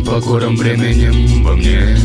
покором временем во мне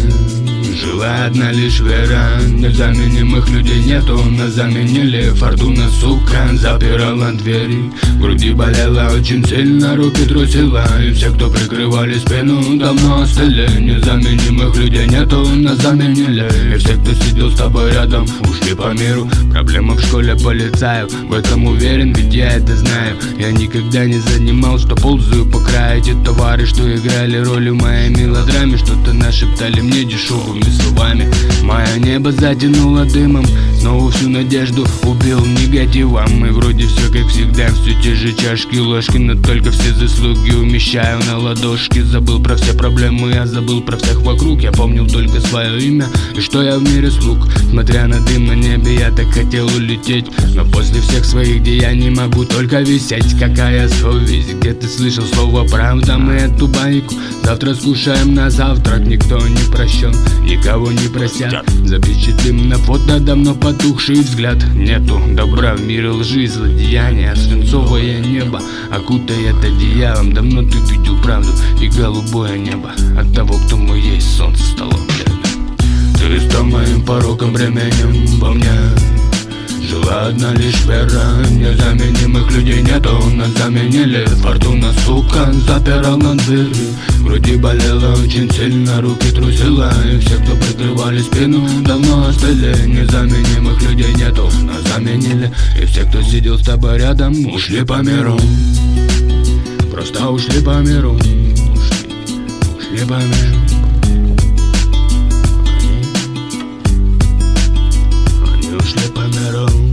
Жила одна лишь вера. Незаменимых людей нету. Нас заменили. Фортуна, сука Запирала двери. В груди болела очень сильно Руки трусила. И все, кто прикрывали спину Давно остыли. Незаменимых людей нету. Нас заменили. И все, кто сидел с тобой рядом Ушли по миру. Проблема в школе полицаев. В этом уверен, ведь я это знаю. Я никогда не занимал, что ползаю по краю. Эти товары, что играли роль в моей мелодраме. Что-то нашептали мне дешевыми словами Мое небо затянуло дымом Снова всю надежду убил негативом И вроде все как всегда, все те же чашки, ложки Но только все заслуги умещаю на ладошки. Забыл про все проблемы, я забыл про всех вокруг. Я помнил только свое имя и что я в мире слуг. Смотря на дым на небе, я так хотел улететь Но после всех своих деяний могу только висеть. Какая совесть, где ты слышал слово правда Мы эту байку завтра скушаем на завтрак Никто не прощен, никого не просят Запечатлим на фото давно потухший взгляд. Нету добра в мире лжи злодеяния Свинцовое небо окутает одеялом. Давно ты видел правду и голубое небо От того, кто мы есть, солнце стало бледным. Ты стал моим пороком, временем во мне. Жила одна лишь вера Незаменимых людей нету, нас заменили Фортуна, сука, запирал на дверь Груди болела очень сильно, руки трусила И все, кто прикрывали спину, давно остыли. Незаменимых людей нету, нас заменили. И все, кто сидел с тобой рядом, ушли по миру. Просто ушли по миру. Ушли, ушли по миру. Они, они ушли по миру.